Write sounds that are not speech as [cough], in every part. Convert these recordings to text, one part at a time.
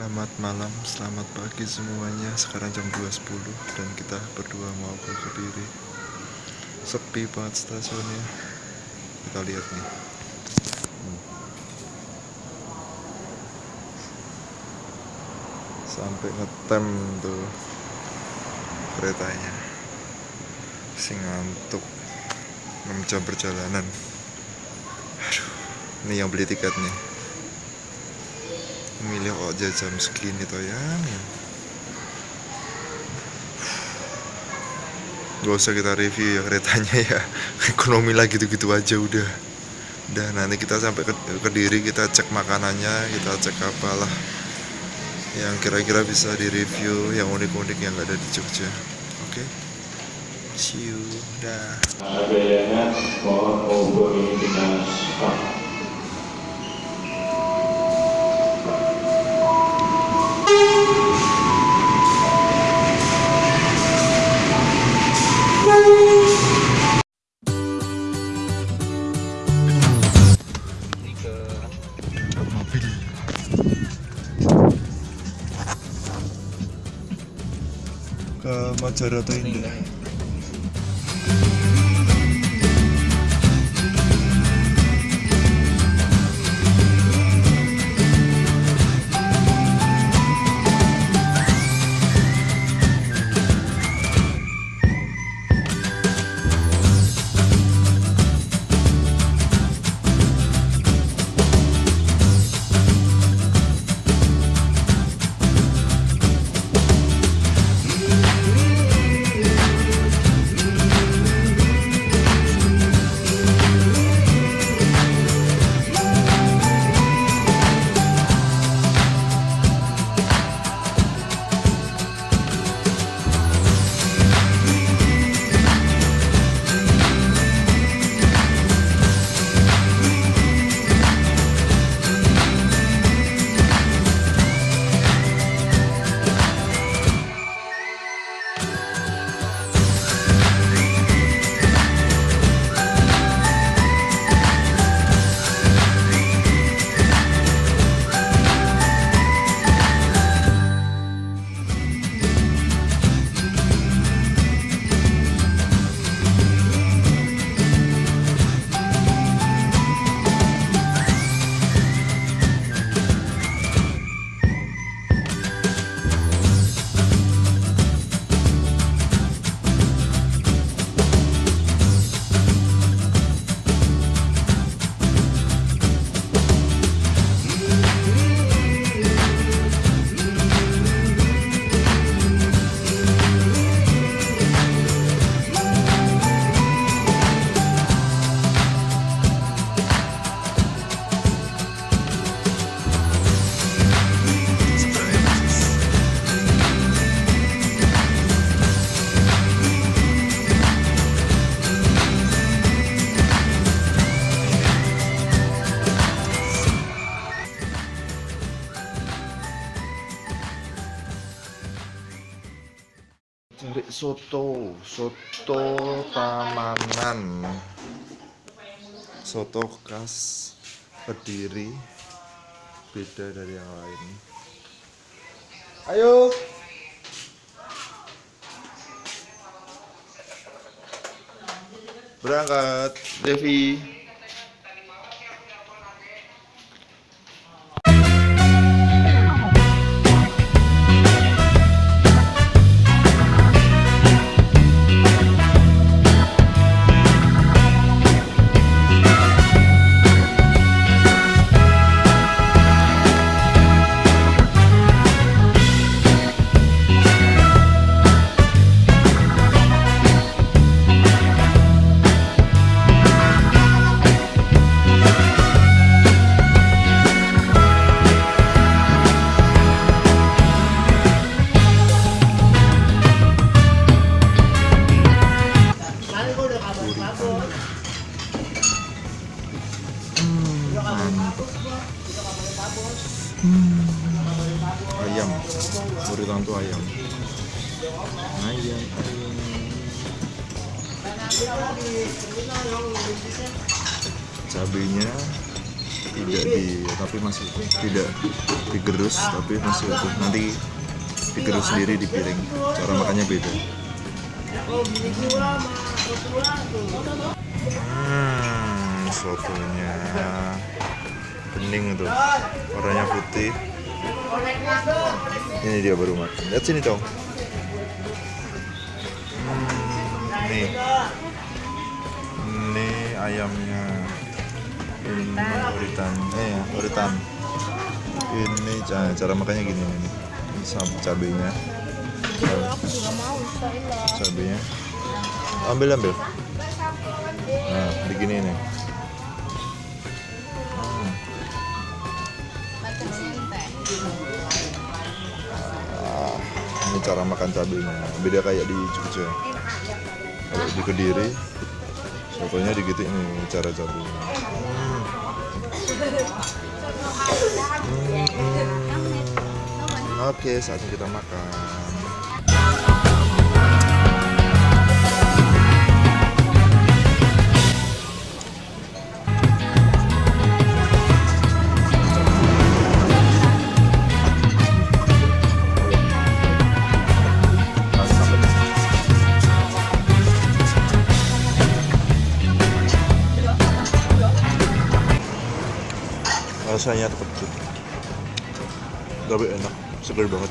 Selamat malam, selamat pagi semuanya. Sekarang jam 2.10 dan kita berdua mau ke Kediri. Sepi banget stasiunnya. Kita lihat nih. Hmm. Sampai ngetem tuh keretanya. Si ngantuk. 6 jam perjalanan. Aduh, ini yang beli tiket nih milih aja jam segini toh ya. Gak usah kita review ya keretanya ya. [laughs] Ekonomi lah gitu-gitu aja udah. Udah nanti kita sampai ke, ke diri kita cek makanannya Kita cek apalah Yang kira-kira bisa di review Yang unik-unik yang gak ada di Jogja. Oke? Okay? See you. Dah dinas ke Majarata Indah soto soto pamanan soto khas kediri beda dari yang lain. Ayo. Berangkat. Devi uritan tuh ayam. Ayam, ayam. Cabenya tidak di tapi masih tidak digerus tapi masih utuh nanti digerus sendiri di piring. Cara makannya beda. Hmm sotonya. Bening tuh warnanya putih ini dia baru makan lihat sini dong. Hmm, nih. Ini ayamnya. Ini uritan. Eh ya uritan. Ini cara, cara makannya gini ini. Sama cabenya. Cabenya. Ambil ambil. Nah begini nih cara makan cabenya. Beda kayak di Jogja. Kalau di Kediri sotonya digitu ini cara cabenya. Hmm, hmm. oke saatnya kita makan rasanya kecut tapi enak segar banget.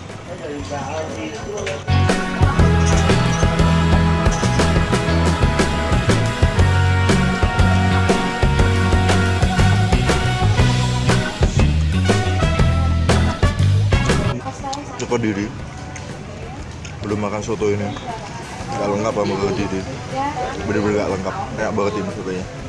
Joko diri. Belum makan soto ini. Nggak lengkap sama diri bener-bener nggak lengkap. Kayak banget ini sotonya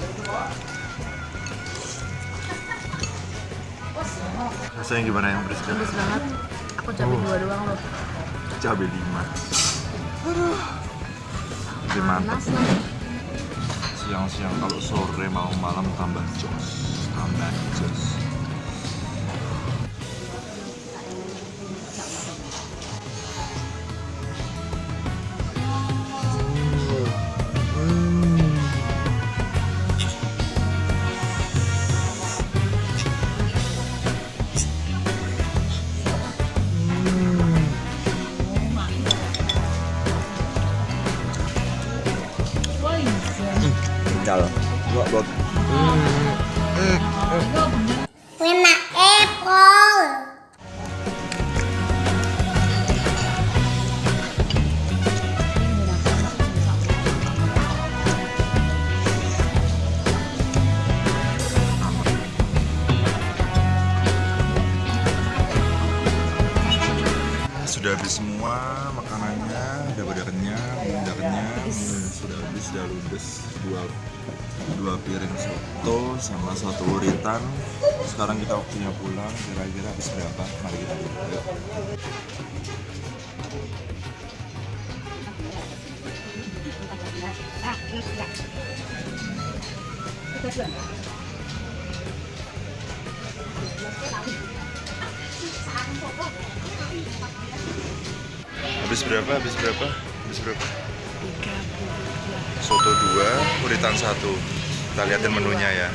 rasanya gimana yang pedes Bagus banget. Aku cabai dua doang loh. cabai lima. Jadi mantap siang-siang kalau sore mau malam tambah jos tambah jos dua dua piring soto sama satu uritan. Sekarang kita waktunya pulang, kira-kira habis berapa? Mari kita lihat. Yuk. Habis berapa? Habis berapa? Habis berapa? Soto dua, uritan satu. Kita liatin menunya ya.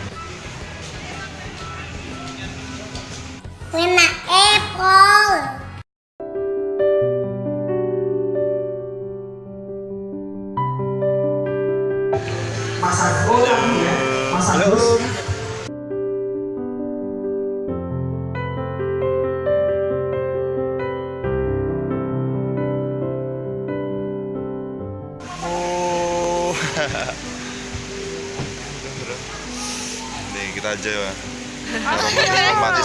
Lima ekor.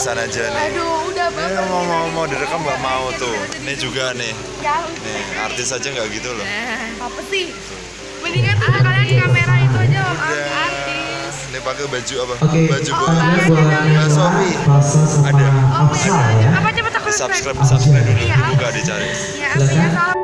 Romantisan aja nih. Aduh, udah Ini mau mau mau direkam nggak mau tuh. Ini juga nih. Ya, Nih artis aja nggak gitu loh. apa sih? Mendingan tuh kalian kamera itu aja Udah. artis. Ini pakai baju apa? Oke, Baju Mbak Sofi. Rasa sama Ada. Afsal ya. Apa cepet aku Subscribe, subscribe dulu, dibuka dicari. Ya, apa ya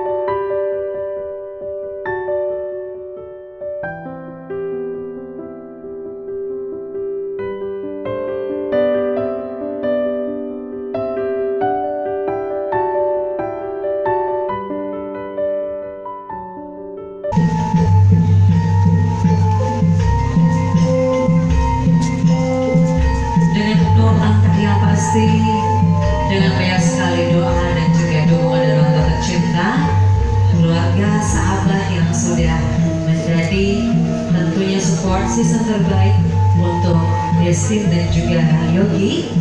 support system terbaik untuk Destin dan juga Yogi.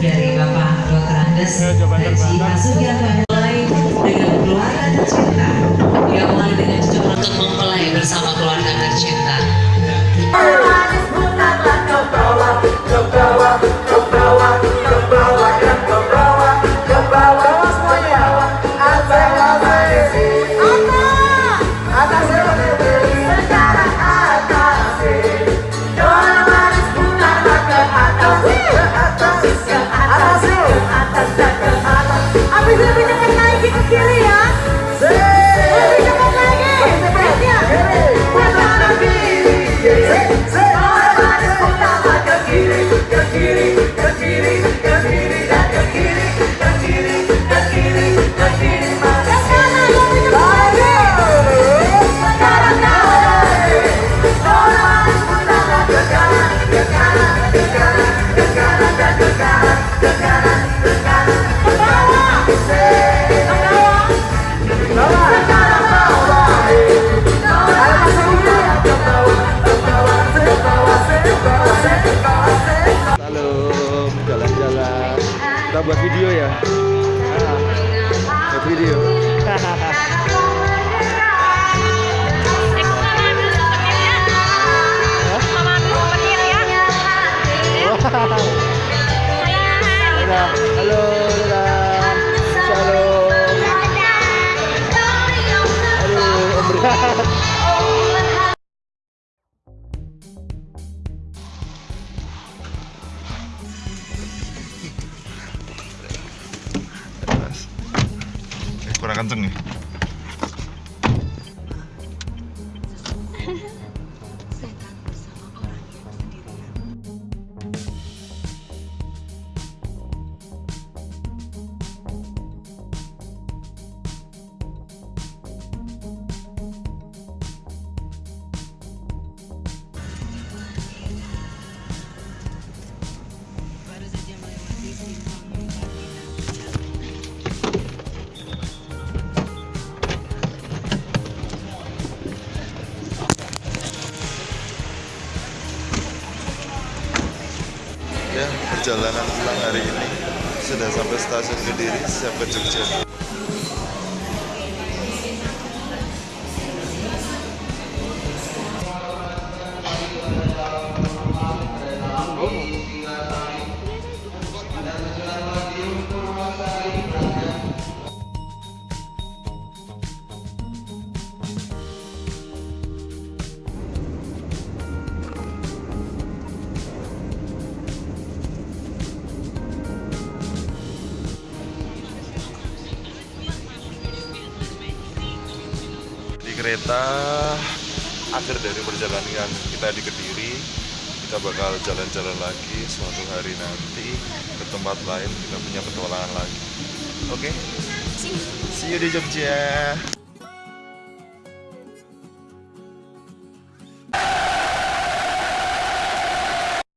Dari Bapak Dr. Andes Haji Hasugianto mulai dengan keluarga tercinta. Yang mulai dengan cucu untuk mempelai bersama keluarga tercinta Kita buat video ya? Buat video. Halo, kurang kenceng. Ya, perjalanan pulang hari ini sudah sampai stasiun Kediri, siap ke Jogja. Kereta akhir dari perjalanan kita di Kediri, kita bakal jalan-jalan lagi suatu hari nanti ke tempat lain kita punya petualangan lagi. Oke? See you di Jogja.